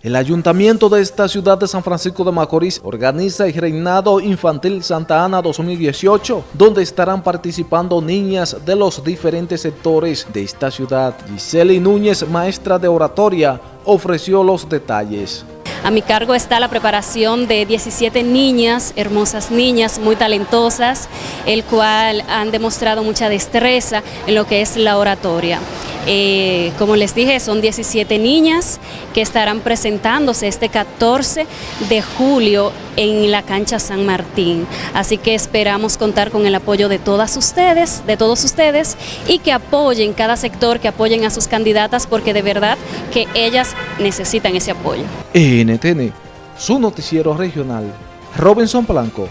El ayuntamiento de esta ciudad de San Francisco de Macorís organiza el Reinado Infantil Santa Ana 2018, donde estarán participando niñas de los diferentes sectores de esta ciudad. Giseli Núñez, maestra de oratoria, ofreció los detalles. A mi cargo está la preparación de 17 niñas, hermosas niñas, muy talentosas, el cual han demostrado mucha destreza en lo que es la oratoria. Eh, como les dije, son 17 niñas que estarán presentándose este 14 de julio en la cancha San Martín. Así que esperamos contar con el apoyo de todas ustedes, de todos ustedes, y que apoyen cada sector, que apoyen a sus candidatas, porque de verdad que ellas necesitan ese apoyo. NTN, su noticiero regional, Robinson Blanco.